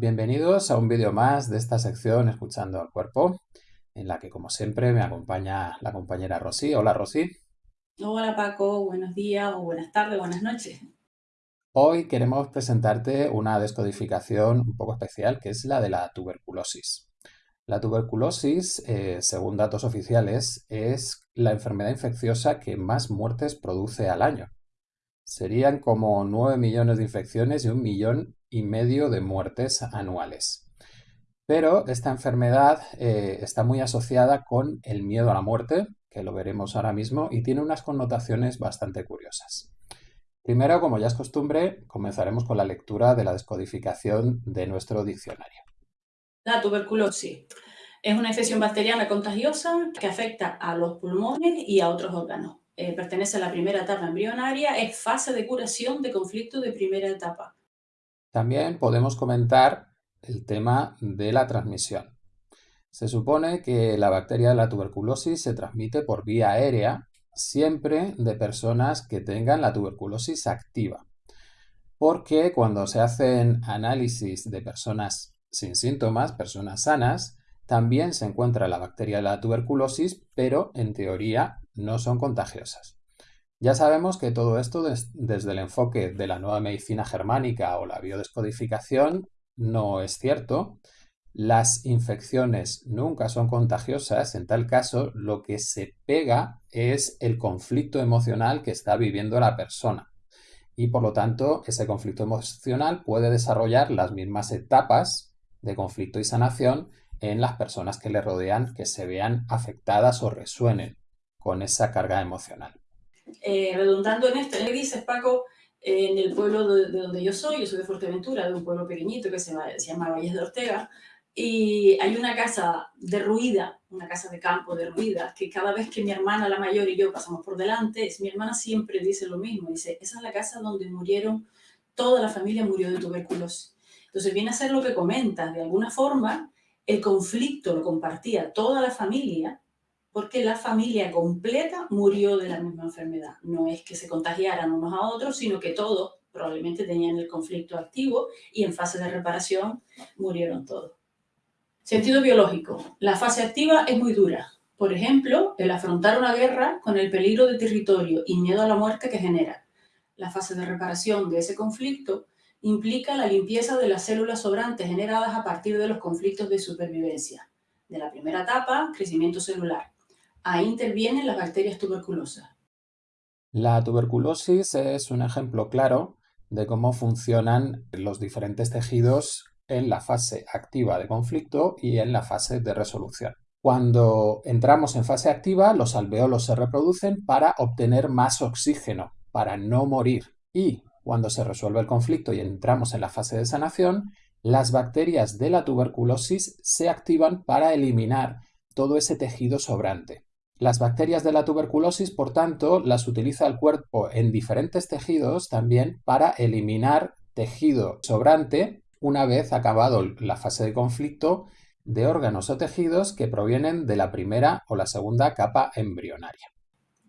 Bienvenidos a un vídeo más de esta sección Escuchando al Cuerpo, en la que como siempre me acompaña la compañera Rosy. Hola Rosy. Hola Paco, buenos días o buenas tardes, buenas noches. Hoy queremos presentarte una descodificación un poco especial, que es la de la tuberculosis. La tuberculosis, eh, según datos oficiales, es la enfermedad infecciosa que más muertes produce al año. Serían como 9 millones de infecciones y un millón y medio de muertes anuales. Pero esta enfermedad eh, está muy asociada con el miedo a la muerte, que lo veremos ahora mismo, y tiene unas connotaciones bastante curiosas. Primero, como ya es costumbre, comenzaremos con la lectura de la descodificación de nuestro diccionario. La tuberculosis es una infección bacteriana contagiosa que afecta a los pulmones y a otros órganos. Eh, pertenece a la primera etapa embrionaria, es fase de curación de conflicto de primera etapa. También podemos comentar el tema de la transmisión. Se supone que la bacteria de la tuberculosis se transmite por vía aérea siempre de personas que tengan la tuberculosis activa. Porque cuando se hacen análisis de personas sin síntomas, personas sanas, también se encuentra la bacteria de la tuberculosis, pero en teoría no son contagiosas. Ya sabemos que todo esto desde el enfoque de la nueva medicina germánica o la biodescodificación no es cierto. Las infecciones nunca son contagiosas. En tal caso, lo que se pega es el conflicto emocional que está viviendo la persona. Y por lo tanto, ese conflicto emocional puede desarrollar las mismas etapas de conflicto y sanación en las personas que le rodean que se vean afectadas o resuenen con esa carga emocional. Eh, en esto, ¿qué dices, Paco? en el pueblo de, donde yo soy, yo soy de Fuerteventura, de un pueblo pequeñito que se, llama Valles de Ortega, y hay una casa derruida, una casa de campo derruida, que cada vez que mi hermana, la mayor, y yo pasamos por delante, mi hermana siempre dice lo mismo, dice, esa es la casa donde murieron, toda la familia murió de tuberculosis. Entonces viene a ser lo que comentas, de alguna forma, el conflicto lo compartía toda la familia, porque la familia completa murió de la misma enfermedad. No es que se contagiaran unos a otros, sino que todos probablemente tenían el conflicto activo y en fase de reparación murieron todos. Sentido biológico. La fase activa es muy dura. Por ejemplo, el afrontar una guerra con el peligro de territorio y miedo a la muerte que genera. La fase de reparación de ese conflicto implica la limpieza de las células sobrantes generadas a partir de los conflictos de supervivencia. De la primera etapa, crecimiento celular. Ahí intervienen las bacterias tuberculosas. La tuberculosis es un ejemplo claro de cómo funcionan los diferentes tejidos en la fase activa de conflicto y en la fase de resolución. Cuando entramos en fase activa, los alveolos se reproducen para obtener más oxígeno, para no morir. Y cuando se resuelve el conflicto y entramos en la fase de sanación, las bacterias de la tuberculosis se activan para eliminar todo ese tejido sobrante. Las bacterias de la tuberculosis, por tanto, las utiliza el cuerpo en diferentes tejidos también para eliminar tejido sobrante una vez acabado la fase de conflicto de órganos o tejidos que provienen de la primera o la segunda capa embrionaria.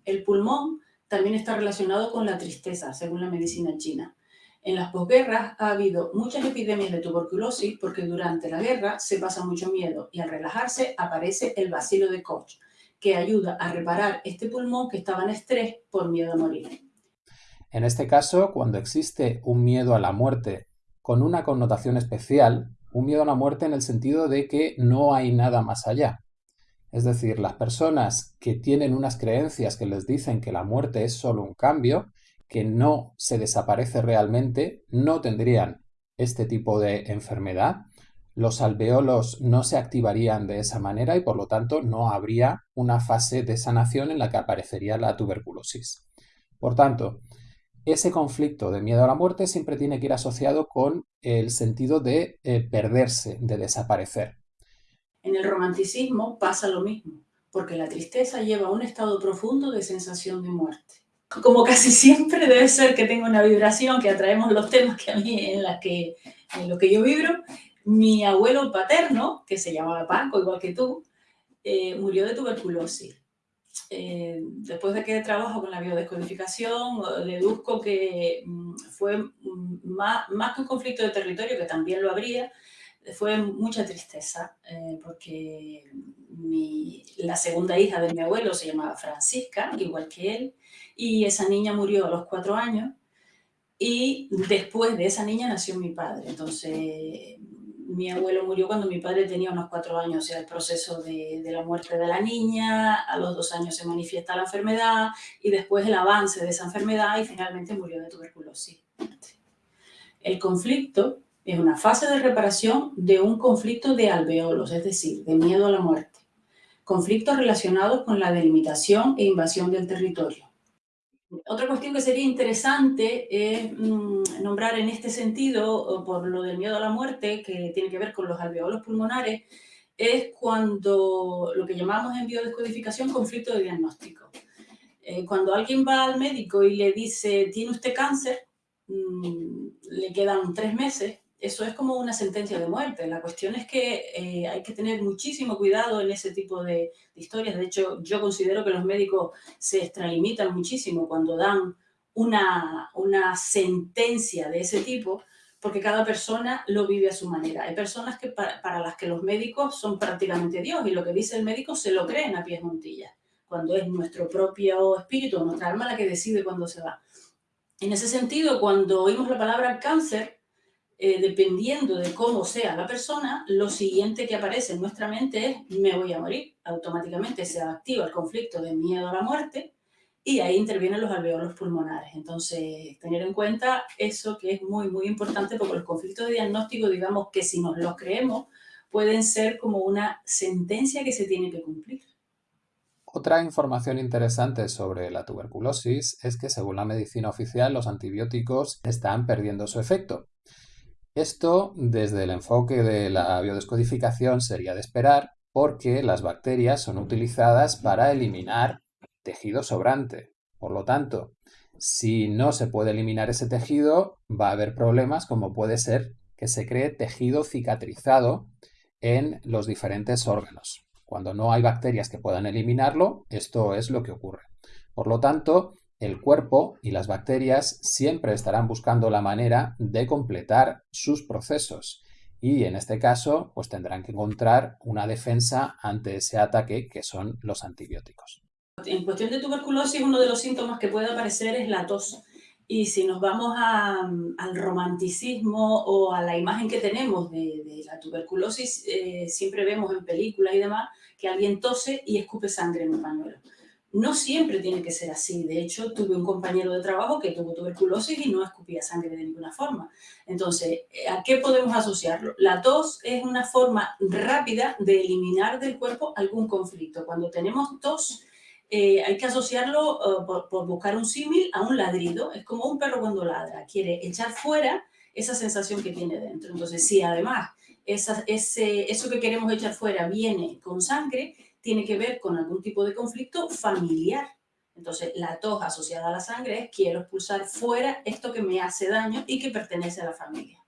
El pulmón también está relacionado con la tristeza, según la medicina china. En las posguerras ha habido muchas epidemias de tuberculosis porque durante la guerra se pasa mucho miedo y al relajarse aparece el bacilo de Koch, que ayuda a reparar este pulmón que estaba en estrés por miedo a morir. En este caso, cuando existe un miedo a la muerte con una connotación especial, un miedo a la muerte en el sentido de que no hay nada más allá. Es decir, las personas que tienen unas creencias que les dicen que la muerte es solo un cambio, que no se desaparece realmente, no tendrían este tipo de enfermedad los alveolos no se activarían de esa manera y por lo tanto no habría una fase de sanación en la que aparecería la tuberculosis. Por tanto, ese conflicto de miedo a la muerte siempre tiene que ir asociado con el sentido de eh, perderse, de desaparecer. En el romanticismo pasa lo mismo, porque la tristeza lleva a un estado profundo de sensación de muerte. Como casi siempre debe ser que tengo una vibración, que atraemos los temas que a mí en, la que, en lo que yo vibro, mi abuelo paterno, que se llamaba Paco, igual que tú, eh, murió de tuberculosis. Eh, después de que trabajo con la biodescodificación, deduzco que mm, fue mm, más, más, que un conflicto de territorio, que también lo habría, fue mucha tristeza, eh, porque la segunda hija de mi abuelo se llamaba Francisca, igual que él, y esa niña murió a los cuatro años, y después de esa niña nació mi padre. Entonces, mi abuelo murió cuando mi padre tenía unos cuatro años, o sea, el proceso de, de, la muerte de la niña, a los dos años se manifiesta la enfermedad y después el avance de esa enfermedad y finalmente murió de tuberculosis. El conflicto es una fase de reparación de un conflicto de alveolos, es decir, de miedo a la muerte. Conflictos relacionados con la delimitación e invasión del territorio. Otra cuestión que sería interesante es mm, nombrar en este sentido, por lo del miedo a la muerte, que tiene que ver con los alveolos pulmonares, es cuando lo que llamamos en biodescodificación conflicto de diagnóstico. Eh, cuando alguien va al médico y le dice, tiene usted cáncer, mm, le quedan tres meses, eso es como una sentencia de muerte. La cuestión es que eh, hay que tener muchísimo cuidado en ese tipo de, historias. De hecho, yo considero que los médicos se extralimitan muchísimo cuando dan una, una sentencia de ese tipo, porque cada persona lo vive a su manera. Hay personas que para, las que los médicos son prácticamente Dios y lo que dice el médico se lo creen a pies juntillas, cuando es nuestro propio espíritu, nuestra alma la que decide cuándo se va. En ese sentido, cuando oímos la palabra cáncer, eh, dependiendo de cómo sea la persona, lo siguiente que aparece en nuestra mente es me voy a morir. Automáticamente se activa el conflicto de miedo a la muerte y ahí intervienen los alveolos pulmonares. Entonces, tener en cuenta eso que es muy, muy importante porque los conflictos de diagnóstico, digamos que si nos los creemos, pueden ser como una sentencia que se tiene que cumplir. Otra información interesante sobre la tuberculosis es que según la medicina oficial los antibióticos están perdiendo su efecto. Esto, desde el enfoque de la biodescodificación, sería de esperar porque las bacterias son utilizadas para eliminar tejido sobrante. Por lo tanto, si no se puede eliminar ese tejido, va a haber problemas como puede ser que se cree tejido cicatrizado en los diferentes órganos. Cuando no hay bacterias que puedan eliminarlo, esto es lo que ocurre. Por lo tanto, el cuerpo y las bacterias siempre estarán buscando la manera de completar sus procesos y en este caso pues tendrán que encontrar una defensa ante ese ataque que son los antibióticos. En cuestión de tuberculosis uno de los síntomas que puede aparecer es la tos y si nos vamos al romanticismo o a la imagen que tenemos de, la tuberculosis, eh, siempre vemos en películas y demás que alguien tose y escupe sangre en un pañuelo. No siempre tiene que ser así. De hecho, tuve un compañero de trabajo que tuvo tuberculosis y no escupía sangre de ninguna forma. Entonces, ¿a qué podemos asociarlo? La tos es una forma rápida de eliminar del cuerpo algún conflicto. Cuando tenemos tos, eh, hay que asociarlo eh, por, buscar un símil a un ladrido. Es como un perro cuando ladra, quiere echar fuera esa sensación que tiene dentro. Entonces, si además eso que queremos echar fuera viene con sangre, tiene que ver con algún tipo de conflicto familiar. Entonces, la tos asociada a la sangre es quiero expulsar fuera esto que me hace daño y que pertenece a la familia.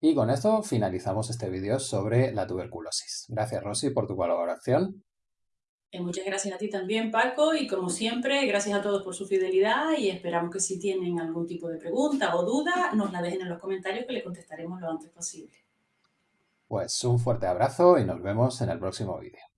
Y con esto finalizamos este vídeo sobre la tuberculosis. Gracias, Rosy, por tu colaboración. Eh, muchas gracias a ti también, Paco, y como siempre, gracias a todos por su fidelidad y esperamos que si tienen algún tipo de pregunta o duda, nos la dejen en los comentarios que le contestaremos lo antes posible. Pues un fuerte abrazo y nos vemos en el próximo vídeo.